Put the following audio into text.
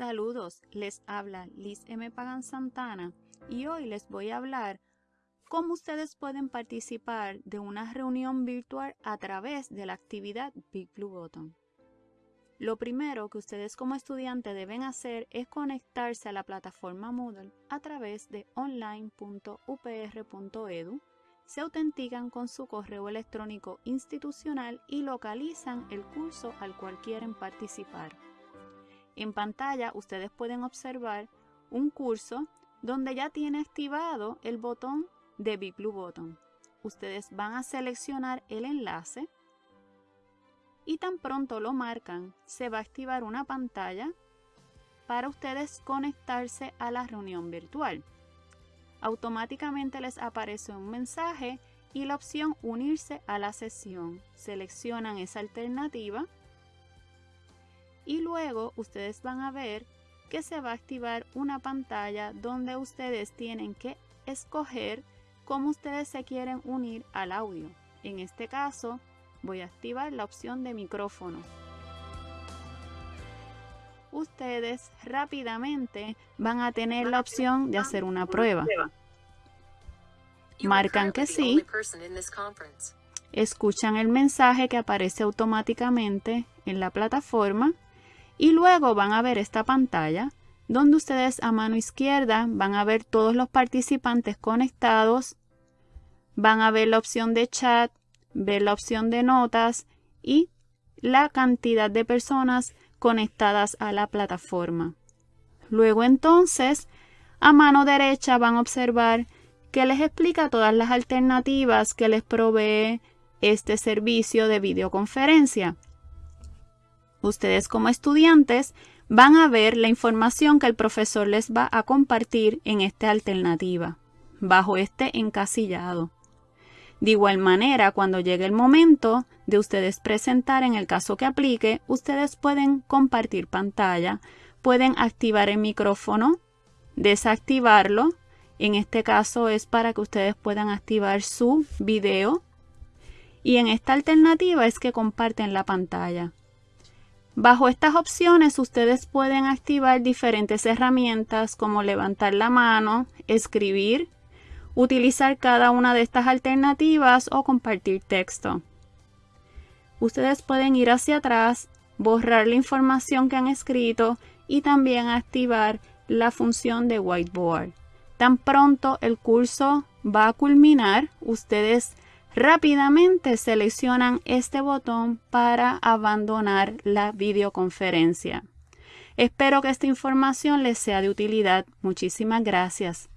Saludos, les habla Liz M. Pagan Santana y hoy les voy a hablar cómo ustedes pueden participar de una reunión virtual a través de la actividad Big Blue Button. Lo primero que ustedes como estudiantes deben hacer es conectarse a la plataforma Moodle a través de online.upr.edu, se autentican con su correo electrónico institucional y localizan el curso al cual quieren participar. En pantalla ustedes pueden observar un curso donde ya tiene activado el botón de Big Blue Button. Ustedes van a seleccionar el enlace y tan pronto lo marcan, se va a activar una pantalla para ustedes conectarse a la reunión virtual. Automáticamente les aparece un mensaje y la opción unirse a la sesión. Seleccionan esa alternativa y luego ustedes van a ver que se va a activar una pantalla donde ustedes tienen que escoger cómo ustedes se quieren unir al audio. En este caso voy a activar la opción de micrófono. Ustedes rápidamente van a tener la opción de hacer una prueba. Marcan que sí. Escuchan el mensaje que aparece automáticamente en la plataforma y luego van a ver esta pantalla donde ustedes a mano izquierda van a ver todos los participantes conectados, van a ver la opción de chat, ver la opción de notas y la cantidad de personas conectadas a la plataforma. Luego entonces, a mano derecha van a observar que les explica todas las alternativas que les provee este servicio de videoconferencia. Ustedes como estudiantes van a ver la información que el profesor les va a compartir en esta alternativa, bajo este encasillado. De igual manera, cuando llegue el momento de ustedes presentar en el caso que aplique, ustedes pueden compartir pantalla, pueden activar el micrófono, desactivarlo. En este caso es para que ustedes puedan activar su video. Y en esta alternativa es que comparten la pantalla. Bajo estas opciones ustedes pueden activar diferentes herramientas como levantar la mano, escribir, utilizar cada una de estas alternativas o compartir texto. Ustedes pueden ir hacia atrás, borrar la información que han escrito y también activar la función de whiteboard. Tan pronto el curso va a culminar, ustedes Rápidamente seleccionan este botón para abandonar la videoconferencia. Espero que esta información les sea de utilidad. Muchísimas gracias.